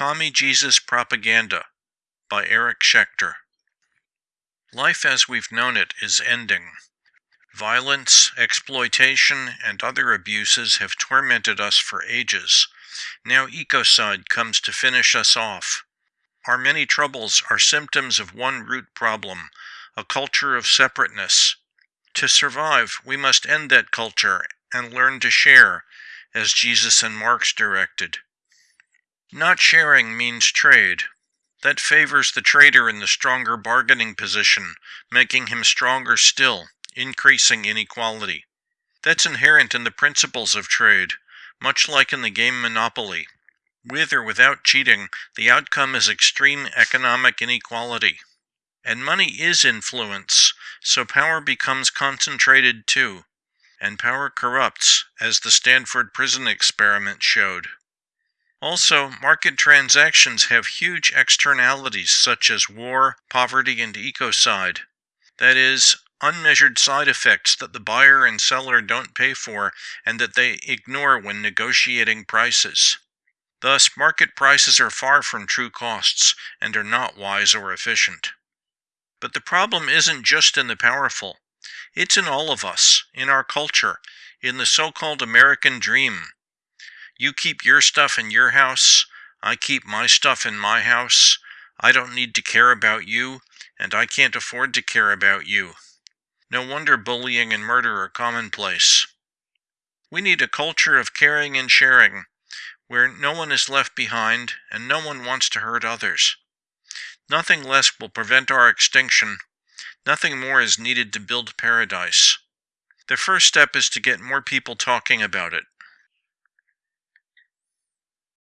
Commie Jesus Propaganda by Eric Schechter. Life as we've known it is ending. Violence, exploitation, and other abuses have tormented us for ages. Now ecocide comes to finish us off. Our many troubles are symptoms of one root problem, a culture of separateness. To survive, we must end that culture and learn to share, as Jesus and Marx directed. Not sharing means trade. That favors the trader in the stronger bargaining position, making him stronger still, increasing inequality. That's inherent in the principles of trade, much like in the game Monopoly. With or without cheating, the outcome is extreme economic inequality. And money is influence, so power becomes concentrated too. And power corrupts, as the Stanford prison experiment showed. Also, market transactions have huge externalities such as war, poverty, and ecocide. That is, unmeasured side effects that the buyer and seller don't pay for and that they ignore when negotiating prices. Thus, market prices are far from true costs and are not wise or efficient. But the problem isn't just in the powerful. It's in all of us, in our culture, in the so-called American dream, you keep your stuff in your house. I keep my stuff in my house. I don't need to care about you, and I can't afford to care about you. No wonder bullying and murder are commonplace. We need a culture of caring and sharing, where no one is left behind and no one wants to hurt others. Nothing less will prevent our extinction. Nothing more is needed to build paradise. The first step is to get more people talking about it.